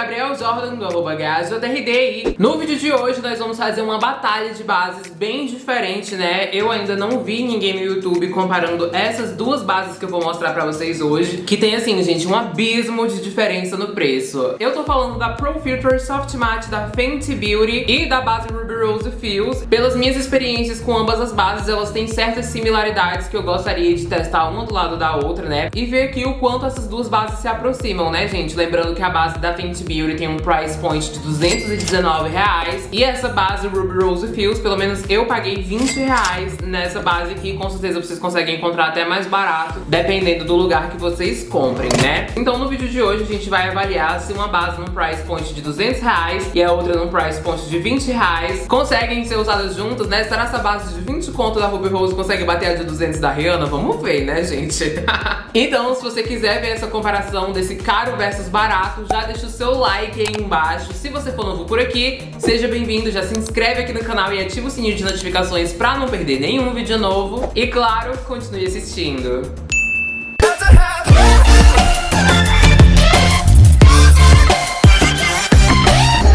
Gabriel Jordan, do arroba. No vídeo de hoje nós vamos fazer uma batalha de bases bem diferente, né? Eu ainda não vi ninguém no YouTube comparando essas duas bases que eu vou mostrar pra vocês hoje, que tem assim, gente, um abismo de diferença no preço. Eu tô falando da Pro Filter Soft Matte da Fenty Beauty e da base Ruby Rose Fields. Pelas minhas experiências com ambas as bases, elas têm certas similaridades que eu gostaria de testar uma do lado da outra, né? E ver aqui o quanto essas duas bases se aproximam, né, gente? Lembrando que a base da Fenty Beauty tem um price point de 219 reais e essa base Ruby Rose Fields, pelo menos eu paguei 20 reais nessa base aqui, com certeza vocês conseguem encontrar até mais barato, dependendo do lugar que vocês comprem, né? Então no vídeo de hoje a gente vai avaliar se uma base num price point de 200 reais e a outra num price point de 20 reais conseguem ser usadas juntas, né? Será essa base de 20 conto da Ruby Rose consegue bater a de 200 da Rihanna? Vamos ver, né, gente? então, se você quiser ver essa comparação desse caro versus barato, já deixa o seu like aí embaixo. Se você for novo por aqui, seja bem-vindo, já se inscreve aqui no canal e ativa o sininho de notificações pra não perder nenhum vídeo novo. E claro, continue assistindo.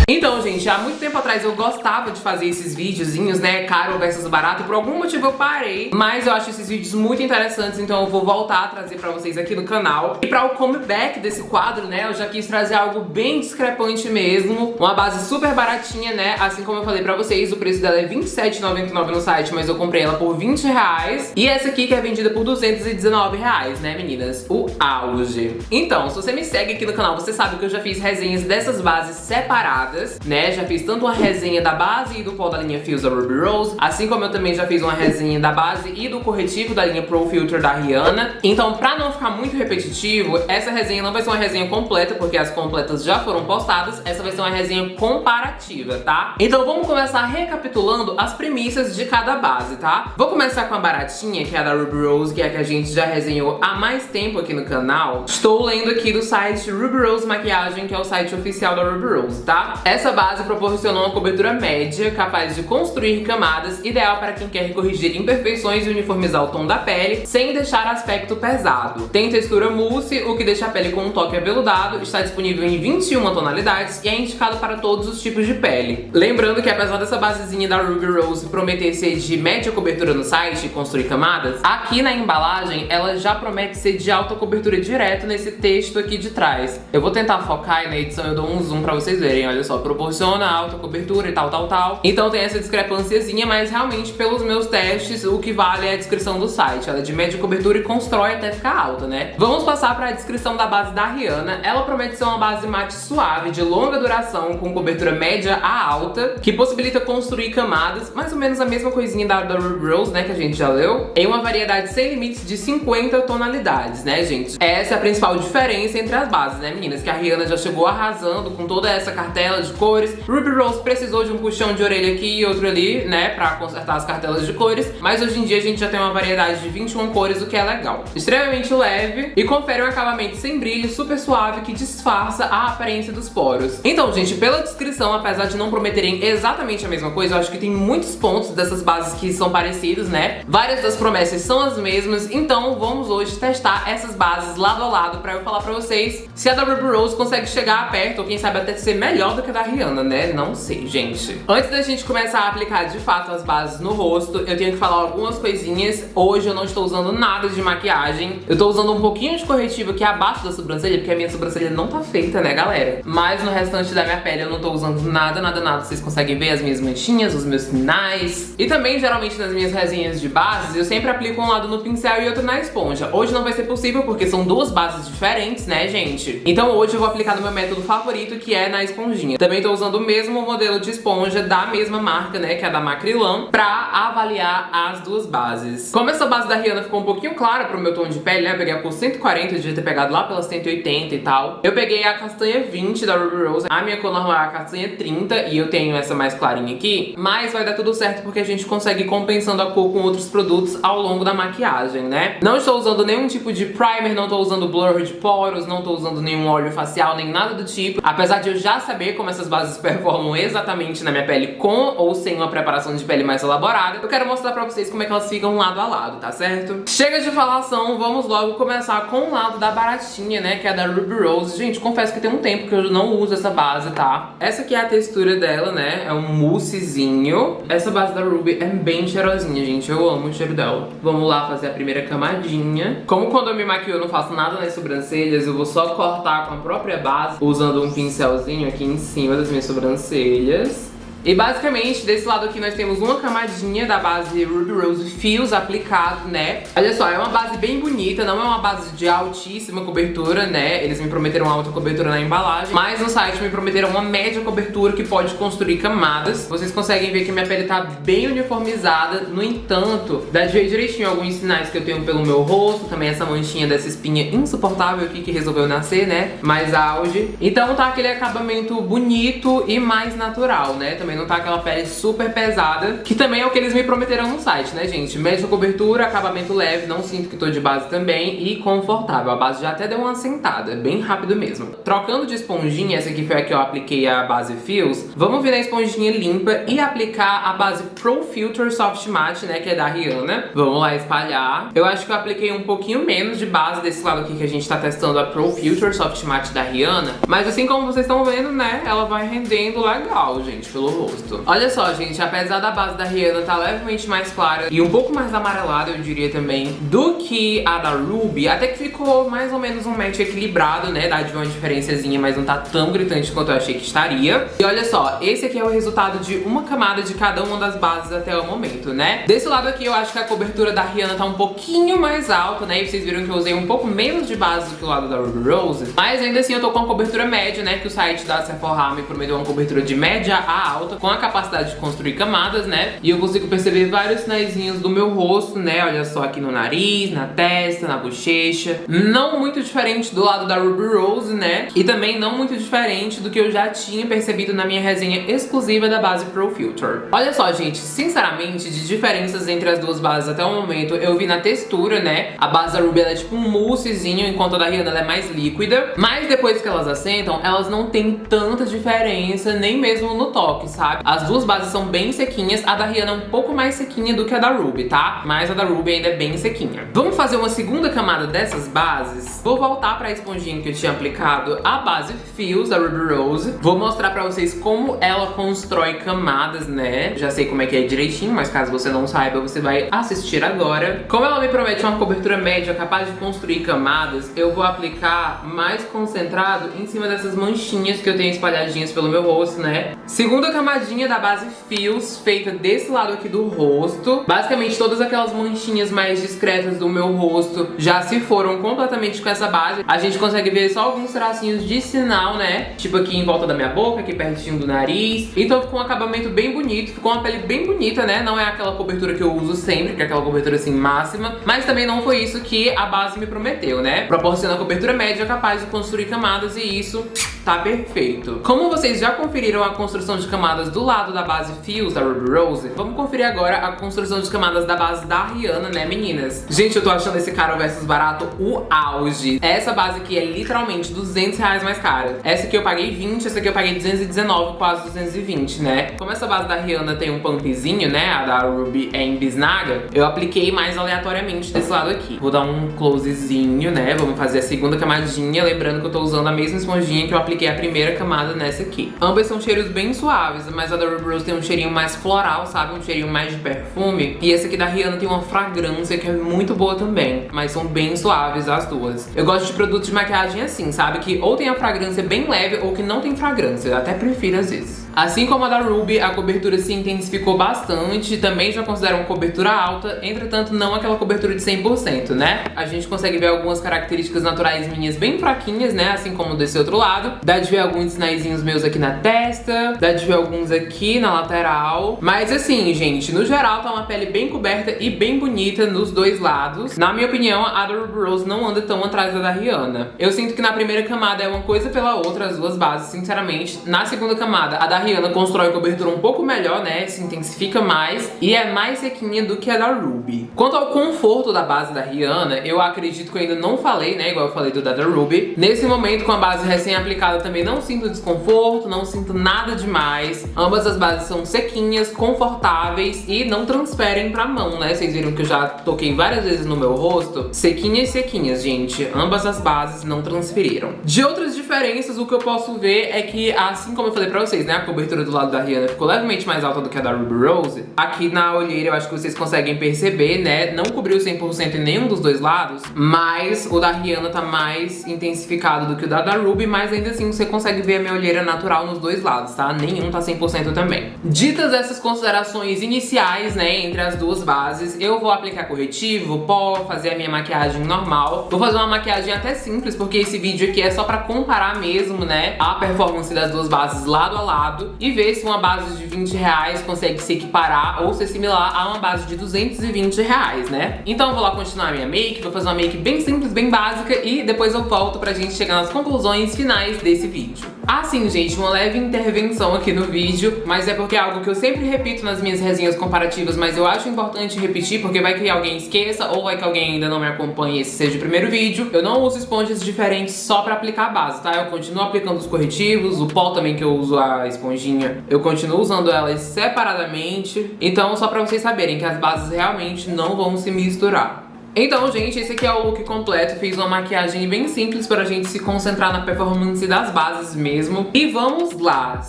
Então, gente, há muito tempo atrás eu gostava de fazer esses videozinhos, né, caro versus barato, por algum motivo eu parei, mas eu acho esses vídeos muito interessantes, então eu vou voltar a trazer pra vocês aqui no canal. E pra o comeback desse quadro, né, eu já quis trazer algo bem discrepante mesmo, uma base super baratinha, né, assim como eu falei pra vocês, o preço dela é R$27,99 no site, mas eu comprei ela por 20 reais, e essa aqui que é vendida por 219 reais, né, meninas? O auge. Então, se você me segue aqui no canal, você sabe que eu já fiz resenhas dessas bases separadas, né? Já fiz tanto uma resenha da base e do pó da linha Fuse Ruby Rose, assim como eu também já fiz uma resenha da base e do corretivo da linha Pro Filter da Rihanna. Então, pra não ficar muito repetitivo, essa resenha não vai ser uma resenha completa, porque as completas já foram postadas, essa vai ser uma resenha comparativa, tá? Então vamos começar recapitulando as premissas de cada base, tá? Vou começar com a baratinha, que é a da Ruby Rose, que é a que a gente já resenhou há mais tempo aqui no canal. Estou lendo aqui do site Ruby Rose Maquiagem, que é o site oficial da Ruby Rose, tá? Essa base proporciona uma cobertura média, capaz de construir camadas, ideal para quem quer corrigir imperfeições e uniformizar o tom da pele, sem deixar aspecto pesado. Tem textura mousse, o que deixa a pele com um toque aveludado, está disponível em 21 tonalidades e é indicado para todos os tipos de pele. Lembrando que apesar dessa basezinha da Ruby Rose prometer ser de média cobertura no site e construir camadas, aqui na embalagem ela já promete ser de alta cobertura direto nesse texto aqui de trás. Eu vou tentar focar e na edição eu dou um zoom pra vocês verem, olha só só proporciona alta cobertura e tal, tal, tal. Então tem essa discrepânciazinha, mas realmente pelos meus testes o que vale é a descrição do site. Ela é de média cobertura e constrói até ficar alta, né? Vamos passar para a descrição da base da Rihanna. Ela promete ser uma base mate suave, de longa duração, com cobertura média a alta, que possibilita construir camadas, mais ou menos a mesma coisinha da, da Rose, né, que a gente já leu, em uma variedade sem limites de 50 tonalidades, né, gente? Essa é a principal diferença entre as bases, né, meninas? Que a Rihanna já chegou arrasando com toda essa cartela de cores. Ruby Rose precisou de um puxão de orelha aqui e outro ali, né, pra consertar as cartelas de cores, mas hoje em dia a gente já tem uma variedade de 21 cores, o que é legal. Extremamente leve e confere um acabamento sem brilho, super suave, que disfarça a aparência dos poros. Então, gente, pela descrição, apesar de não prometerem exatamente a mesma coisa, eu acho que tem muitos pontos dessas bases que são parecidos, né? Várias das promessas são as mesmas, então vamos hoje testar essas bases lado a lado pra eu falar pra vocês se a da Ruby Rose consegue chegar perto, ou quem sabe até ser melhor do que a da Rihanna, né? Não sei, gente. Antes da gente começar a aplicar de fato as bases no rosto, eu tenho que falar algumas coisinhas. Hoje eu não estou usando nada de maquiagem. Eu tô usando um pouquinho de corretivo aqui abaixo da sobrancelha, porque a minha sobrancelha não tá feita, né, galera? Mas no restante da minha pele eu não tô usando nada, nada, nada. Vocês conseguem ver as minhas manchinhas, os meus sinais. E também, geralmente, nas minhas resinhas de bases, eu sempre aplico um lado no pincel e outro na esponja. Hoje não vai ser possível, porque são duas bases diferentes, né, gente? Então hoje eu vou aplicar no meu método favorito, que é na esponjinha. Também tô usando o mesmo modelo de esponja da mesma marca, né, que é da Macrilan, pra avaliar as duas bases. Como essa base da Rihanna ficou um pouquinho clara pro meu tom de pele, né, eu peguei a cor 140, eu devia ter pegado lá pelas 180 e tal. Eu peguei a castanha 20 da Ruby Rose, a minha cor normal é a castanha 30 e eu tenho essa mais clarinha aqui, mas vai dar tudo certo porque a gente consegue ir compensando a cor com outros produtos ao longo da maquiagem, né? Não estou usando nenhum tipo de primer, não estou usando blur de poros, não estou usando nenhum óleo facial, nem nada do tipo, apesar de eu já saber como essas bases performam exatamente na minha pele com ou sem uma preparação de pele mais elaborada, eu quero mostrar pra vocês como é que elas ficam lado a lado, tá certo? Chega de falação, vamos logo começar com o lado da baratinha, né, que é da Ruby Rose. Gente, confesso que tem um tempo que eu não uso essa base, tá? Essa aqui é a textura dela, né, é um moussezinho. Essa base da Ruby é bem cheirosinha, gente, eu amo o cheiro dela. Vamos lá fazer a primeira camadinha. Como quando eu me maquio eu não faço nada nas sobrancelhas, eu vou só cortar com a própria base, usando um pincelzinho aqui em cima das minhas sobrancelhas. E basicamente, desse lado aqui nós temos uma camadinha da base Ruby Rose Fios aplicado, né? Olha só, é uma base bem bonita, não é uma base de altíssima cobertura, né? Eles me prometeram alta cobertura na embalagem, mas no site me prometeram uma média cobertura que pode construir camadas. Vocês conseguem ver que minha pele tá bem uniformizada, no entanto, dá de ver direitinho alguns sinais que eu tenho pelo meu rosto, também essa manchinha dessa espinha insuportável aqui que resolveu nascer, né? Mais auge. Então tá aquele acabamento bonito e mais natural, né? Também não tá aquela pele super pesada, que também é o que eles me prometeram no site, né, gente? Média cobertura, acabamento leve, não sinto que tô de base também e confortável. A base já até deu uma sentada, bem rápido mesmo. Trocando de esponjinha, essa aqui foi a que eu apliquei a base Fios, vamos virar a esponjinha limpa e aplicar a base Pro Filter Soft Matte, né, que é da Rihanna. Vamos lá espalhar. Eu acho que eu apliquei um pouquinho menos de base desse lado aqui que a gente tá testando a Pro Filter Soft Matte da Rihanna, mas assim como vocês estão vendo, né, ela vai rendendo legal, gente, pelo rosto. Olha só, gente, apesar da base da Rihanna tá levemente mais clara e um pouco mais amarelada, eu diria também, do que a da Ruby, até que ficou mais ou menos um match equilibrado, né? Dá de uma diferençazinha, mas não tá tão gritante quanto eu achei que estaria. E olha só, esse aqui é o resultado de uma camada de cada uma das bases até o momento, né? Desse lado aqui eu acho que a cobertura da Rihanna tá um pouquinho mais alta, né? E vocês viram que eu usei um pouco menos de base do que o lado da Ruby Rose. Mas ainda assim eu tô com uma cobertura média, né? Que o site da Sephora me prometeu uma cobertura de média a alta, com a capacidade de construir camadas, né? E eu consigo perceber vários sinaizinhos do meu rosto, né? Olha só aqui no nariz, na testa, na bochecha. Não muito diferente do lado da Ruby Rose, né? E também não muito diferente do que eu já tinha percebido na minha resenha exclusiva da base Pro Filter. Olha só, gente, sinceramente, de diferenças entre as duas bases até o momento, eu vi na textura, né? A base da Ruby, ela é tipo um moussezinho, enquanto a da Rihanna é mais líquida. Mas depois que elas assentam, elas não têm tanta diferença, nem mesmo no toque, sabe? As duas bases são bem sequinhas, a da Rihanna é um pouco mais sequinha do que a da Ruby, tá? Mas a da Ruby ainda é bem sequinha. Vamos fazer uma segunda camada dessas bases. Vou voltar pra esponjinha que eu tinha aplicado a base Fios da Ruby Rose. Vou mostrar pra vocês como ela constrói camadas, né? Já sei como é que é direitinho, mas caso você não saiba, você vai assistir agora. Como ela me promete uma cobertura média capaz de construir camadas, eu vou aplicar mais concentrado em cima dessas manchinhas que eu tenho espalhadinhas pelo meu rosto, né? Segunda camadinha da base Fios, feita desse lado aqui do rosto. Basicamente, todas aquelas manchinhas mais discretas do meu rosto já se foram completamente com essa base. A gente consegue ver só alguns tracinhos de sinal, né? Tipo aqui em volta da minha boca, aqui pertinho do nariz. Então ficou um acabamento bem bonito, ficou uma pele bem bonita, né? Não é aquela cobertura que eu uso sempre, que é aquela cobertura assim máxima. Mas também não foi isso que a base me prometeu, né? Proporciona cobertura média capaz de construir camadas e isso tá perfeito. Como vocês já conferiram a construção de camadas do lado da base Fios da Ruby Rose, vamos conferir agora a construção de camadas da base da Rihanna, né meninas? Gente, eu tô achando esse caro versus barato o auge. Essa base aqui é literalmente 200 reais mais cara. Essa aqui eu paguei 20, essa aqui eu paguei 219, quase 220, né? Como essa base da Rihanna tem um pumpzinho, né? A da Ruby é em bisnaga, eu apliquei mais aleatoriamente desse lado aqui. Vou dar um closezinho, né? Vamos fazer a segunda camadinha, lembrando que eu tô usando a mesma esponjinha que eu apliquei apliquei a primeira camada nessa aqui. Ambas são cheiros bem suaves, mas a da Ruby Rose tem um cheirinho mais floral, sabe? Um cheirinho mais de perfume. E essa aqui da Rihanna tem uma fragrância que é muito boa também, mas são bem suaves as duas. Eu gosto de produtos de maquiagem assim, sabe? Que ou tem a fragrância bem leve ou que não tem fragrância. Eu até prefiro às vezes. Assim como a da Ruby, a cobertura se intensificou bastante, também já considero uma cobertura alta, entretanto não aquela cobertura de 100%, né? A gente consegue ver algumas características naturais minhas bem fraquinhas, né? Assim como desse outro lado. Dá de ver alguns sinaizinhos meus aqui na testa, dá de ver alguns aqui na lateral. Mas assim, gente, no geral tá uma pele bem coberta e bem bonita nos dois lados. Na minha opinião, a da Ruby Rose não anda tão atrás da da Rihanna. Eu sinto que na primeira camada é uma coisa pela outra, as duas bases, sinceramente. Na segunda camada, a da Rihanna constrói cobertura um pouco melhor, né? Se intensifica mais e é mais sequinha do que a da Ruby. Quanto ao conforto da base da Rihanna, eu acredito que eu ainda não falei, né? Igual eu falei do da, da Ruby. Nesse momento, com a base recém-aplicada aplicada também não sinto desconforto, não sinto nada demais. Ambas as bases são sequinhas, confortáveis e não transferem pra mão, né? Vocês viram que eu já toquei várias vezes no meu rosto. Sequinhas, sequinhas, gente. Ambas as bases não transferiram. De outras diferenças, o que eu posso ver é que, assim como eu falei pra vocês, né? A cobertura do lado da Rihanna ficou levemente mais alta do que a da Ruby Rose. Aqui na olheira eu acho que vocês conseguem perceber, né? Não cobriu 100% em nenhum dos dois lados, mas o da Rihanna tá mais intensificado do que o da, da Ruby, mas ainda assim você consegue ver a minha olheira natural nos dois lados, tá? Nenhum tá 100% também. Ditas essas considerações iniciais, né, entre as duas bases, eu vou aplicar corretivo, pó, fazer a minha maquiagem normal. Vou fazer uma maquiagem até simples, porque esse vídeo aqui é só pra comparar mesmo, né, a performance das duas bases lado a lado e ver se uma base de 20 reais consegue se equiparar ou ser similar a uma base de 220 reais, né? Então eu vou lá continuar a minha make, vou fazer uma make bem simples, bem básica e depois eu volto pra gente chegar nas conclusões finais desse vídeo. Assim, gente, uma leve intervenção aqui no vídeo, mas é porque é algo que eu sempre repito nas minhas resenhas comparativas, mas eu acho importante repetir porque vai que alguém esqueça ou vai que alguém ainda não me acompanhe esse seja o primeiro vídeo. Eu não uso esponjas diferentes só pra aplicar a base, tá? Eu continuo aplicando os corretivos, o pó também que eu uso a esponjinha, eu continuo usando elas separadamente. Então, só pra vocês saberem que as bases realmente não vão se misturar. Então, gente, esse aqui é o look completo. Fiz uma maquiagem bem simples para a gente se concentrar na performance das bases mesmo. E vamos lá!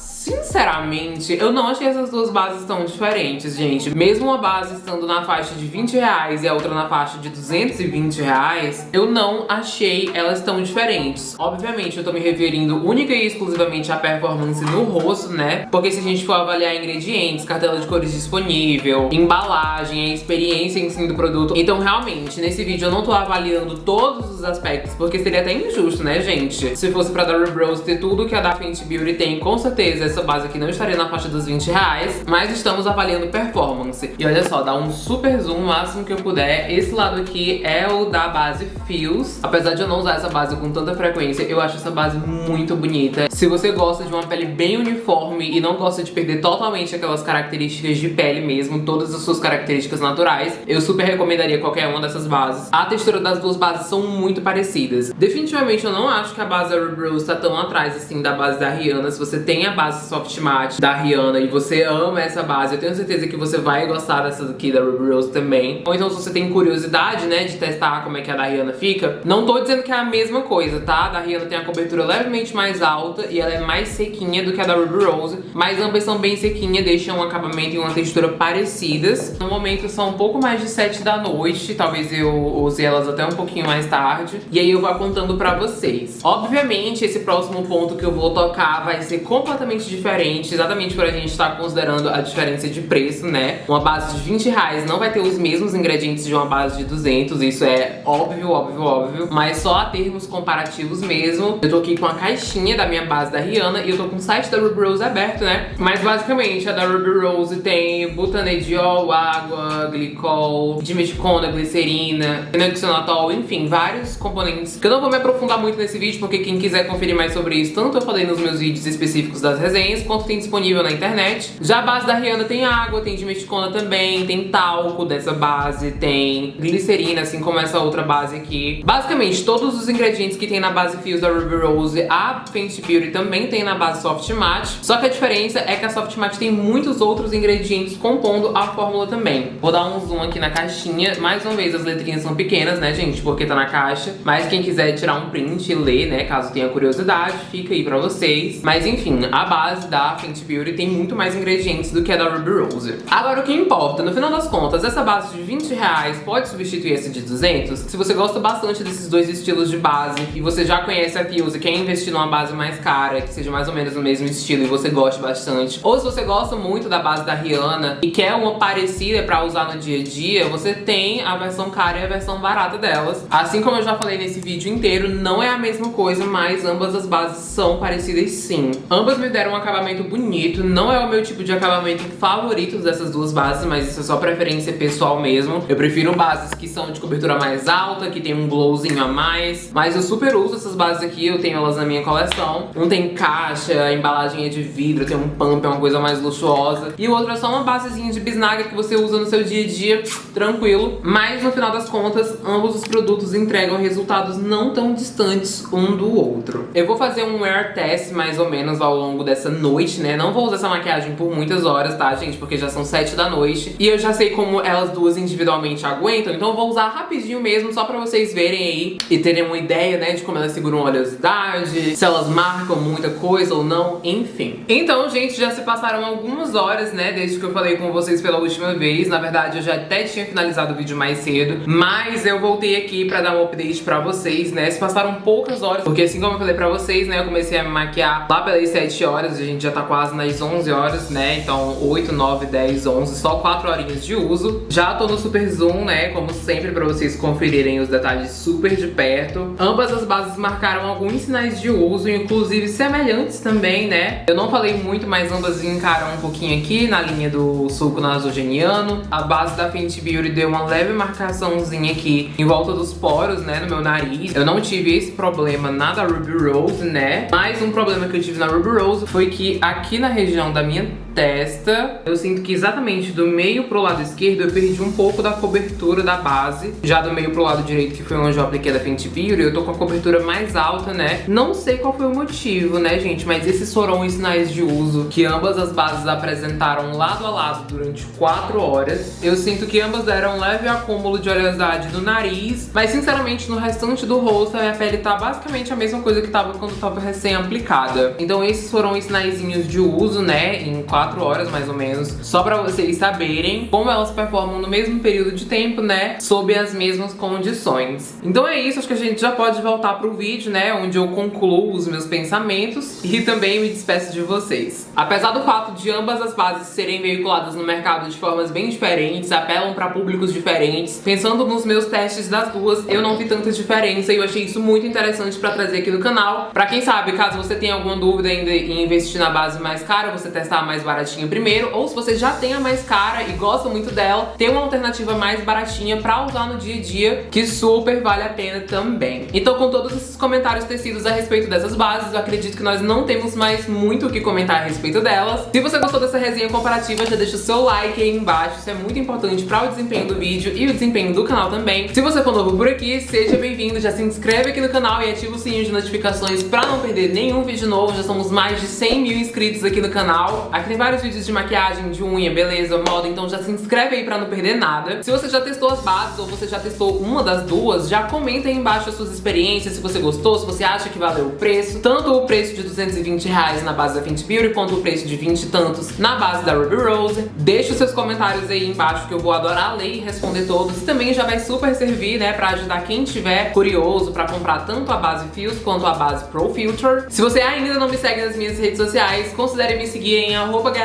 Sinceramente, eu não achei essas duas bases tão diferentes, gente. Mesmo uma base estando na faixa de 20 reais e a outra na faixa de 220 reais, eu não achei elas tão diferentes. Obviamente, eu tô me referindo única e exclusivamente à performance no rosto, né? Porque se a gente for avaliar ingredientes, cartela de cores disponível, embalagem, a experiência em si do produto, então realmente, nesse vídeo. Eu não tô avaliando todos os aspectos, porque seria até injusto, né, gente? Se fosse pra dar Rose ter tudo que a da Fenty Beauty tem, com certeza essa base aqui não estaria na faixa dos 20 reais, mas estamos avaliando performance. E olha só, dá um super zoom, o máximo que eu puder. Esse lado aqui é o da base Fios. Apesar de eu não usar essa base com tanta frequência, eu acho essa base muito bonita. Se você gosta de uma pele bem uniforme e não gosta de perder totalmente aquelas características de pele mesmo, todas as suas características naturais, eu super recomendaria qualquer uma dessas bases. A textura das duas bases são muito parecidas. Definitivamente eu não acho que a base da Ruby Rose tá tão atrás assim da base da Rihanna. Se você tem a base soft matte da Rihanna e você ama essa base, eu tenho certeza que você vai gostar dessa daqui da Ruby Rose também. Ou então se você tem curiosidade, né, de testar como é que a da Rihanna fica, não tô dizendo que é a mesma coisa, tá? A da Rihanna tem a cobertura levemente mais alta e ela é mais sequinha do que a da Ruby Rose, mas ambas são bem sequinhas, deixam um acabamento e uma textura parecidas. No momento são um pouco mais de 7 da noite, talvez eu use elas até um pouquinho mais tarde, e aí eu vou contando pra vocês. Obviamente, esse próximo ponto que eu vou tocar vai ser completamente diferente exatamente por a gente estar tá considerando a diferença de preço, né? Uma base de 20 reais não vai ter os mesmos ingredientes de uma base de 200, isso é óbvio, óbvio, óbvio, mas só a termos comparativos mesmo. Eu tô aqui com a caixinha da minha base da Rihanna e eu tô com o site da Ruby Rose aberto, né? Mas basicamente a da Ruby Rose tem butanediol, água, glicol, dimeticona, glicerina, fenoxanatol, enfim, vários componentes que eu não vou me aprofundar muito nesse vídeo, porque quem quiser conferir mais sobre isso, tanto eu falei nos meus vídeos específicos das resenhas, quanto tem disponível na internet. Já a base da Rihanna tem água, tem dimesticona também, tem talco dessa base, tem glicerina, assim como essa outra base aqui. Basicamente, todos os ingredientes que tem na base Fios da Ruby Rose, a Fenty Beauty também tem na base Soft Matte. Só que a diferença é que a Soft Matte tem muitos outros ingredientes compondo a fórmula também. Vou dar um zoom aqui na caixinha. Mais uma vez, as letrinhas são pequenas, né, gente? Porque tá na caixa. Mas quem quiser tirar um print e ler, né, caso tenha curiosidade, fica aí pra vocês. Mas enfim, a base da Fenty Beauty tem muito mais ingredientes do que a da Ruby Rose. Agora, o que importa, no final das contas, essa base de 20 reais pode substituir essa de 200? Se você gosta bastante desses dois estilos de base e você já conhece a Fuse e quer investir numa base mais cara, que seja mais ou menos no mesmo estilo e você goste bastante, ou se você gosta muito da base da Rihanna e quer uma parecida pra usar no dia a dia, você tem a versão cara e a versão barata delas. Assim como eu já falei nesse vídeo inteiro, não é a mesma coisa, mas ambas as bases são parecidas sim. Ambas me deram uma acabamento bonito. Não é o meu tipo de acabamento favorito dessas duas bases, mas isso é só preferência pessoal mesmo. Eu prefiro bases que são de cobertura mais alta, que tem um glowzinho a mais. Mas eu super uso essas bases aqui, eu tenho elas na minha coleção. Um tem caixa, a embalagem é de vidro, tem um pump, é uma coisa mais luxuosa. E o outro é só uma basezinha de bisnaga que você usa no seu dia a dia, tranquilo. Mas no final das contas, ambos os produtos entregam resultados não tão distantes um do outro. Eu vou fazer um wear test mais ou menos ao longo dessa noite, né? Não vou usar essa maquiagem por muitas horas, tá, gente? Porque já são sete da noite. E eu já sei como elas duas individualmente aguentam, então eu vou usar rapidinho mesmo, só pra vocês verem aí e terem uma ideia, né, de como elas seguram oleosidade, se elas marcam muita coisa ou não, enfim. Então, gente, já se passaram algumas horas, né, desde que eu falei com vocês pela última vez. Na verdade, eu já até tinha finalizado o vídeo mais cedo, mas eu voltei aqui pra dar um update pra vocês, né? Se passaram poucas horas, porque assim como eu falei pra vocês, né, eu comecei a me maquiar lá pelas 7 horas, a gente já tá quase nas 11 horas, né? Então 8, 9, 10, 11, só 4 horinhas de uso. Já tô no super zoom, né, como sempre pra vocês conferirem os detalhes super de perto. Ambas as bases marcaram alguns sinais de uso, inclusive semelhantes também, né? Eu não falei muito, mas ambas encaram um pouquinho aqui na linha do suco nasogeniano. A base da Fenty Beauty deu uma leve marcaçãozinha aqui em volta dos poros, né, no meu nariz. Eu não tive esse problema na da Ruby Rose, né? Mas um problema que eu tive na Ruby Rose foi que aqui na região da minha testa, eu sinto que exatamente do meio pro lado esquerdo eu perdi um pouco da cobertura da base. Já do meio pro lado direito, que foi onde eu apliquei da Fenty Beauty, eu tô com a cobertura mais alta, né? Não sei qual foi o motivo, né, gente? Mas esses foram os sinais de uso que ambas as bases apresentaram lado a lado durante 4 horas. Eu sinto que ambas deram um leve acúmulo de oleosidade no nariz, mas sinceramente no restante do rosto a minha pele tá basicamente a mesma coisa que tava quando tava recém-aplicada. Então esses foram os sinaizinhos de uso, né, em 4 4 horas mais ou menos, só pra vocês saberem como elas performam no mesmo período de tempo, né, sob as mesmas condições. Então é isso, acho que a gente já pode voltar pro vídeo, né, onde eu concluo os meus pensamentos e também me despeço de vocês. Apesar do fato de ambas as bases serem veiculadas no mercado de formas bem diferentes, apelam pra públicos diferentes, pensando nos meus testes das duas, eu não vi tanta diferença e eu achei isso muito interessante pra trazer aqui no canal. Pra quem sabe, caso você tenha alguma dúvida em investir na base mais cara, você testar mais barato baratinha primeiro, ou se você já tem a mais cara e gosta muito dela, tem uma alternativa mais baratinha pra usar no dia a dia, que super vale a pena também. Então com todos esses comentários tecidos a respeito dessas bases, eu acredito que nós não temos mais muito o que comentar a respeito delas. Se você gostou dessa resenha comparativa, já deixa o seu like aí embaixo, isso é muito importante para o desempenho do vídeo e o desempenho do canal também. Se você for novo por aqui, seja bem-vindo, já se inscreve aqui no canal e ativa o sininho de notificações para não perder nenhum vídeo novo, já somos mais de 100 mil inscritos aqui no canal. Aqui vários vídeos de maquiagem, de unha, beleza, moda, então já se inscreve aí pra não perder nada. Se você já testou as bases ou você já testou uma das duas, já comenta aí embaixo as suas experiências, se você gostou, se você acha que valeu o preço. Tanto o preço de 220 reais na base da Fenty Beauty, quanto o preço de 20 e tantos na base da Ruby Rose. Deixa os seus comentários aí embaixo que eu vou adorar ler e responder todos. E também já vai super servir, né, pra ajudar quem tiver curioso pra comprar tanto a base Fios quanto a base Pro Filter. Se você ainda não me segue nas minhas redes sociais, considere me seguir em arroba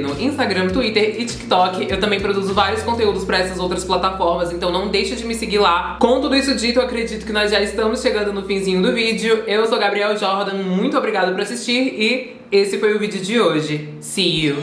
no Instagram, Twitter e TikTok. Eu também produzo vários conteúdos pra essas outras plataformas, então não deixa de me seguir lá. Com tudo isso dito, eu acredito que nós já estamos chegando no finzinho do vídeo. Eu sou Gabriel Jordan, muito obrigada por assistir e esse foi o vídeo de hoje. See you!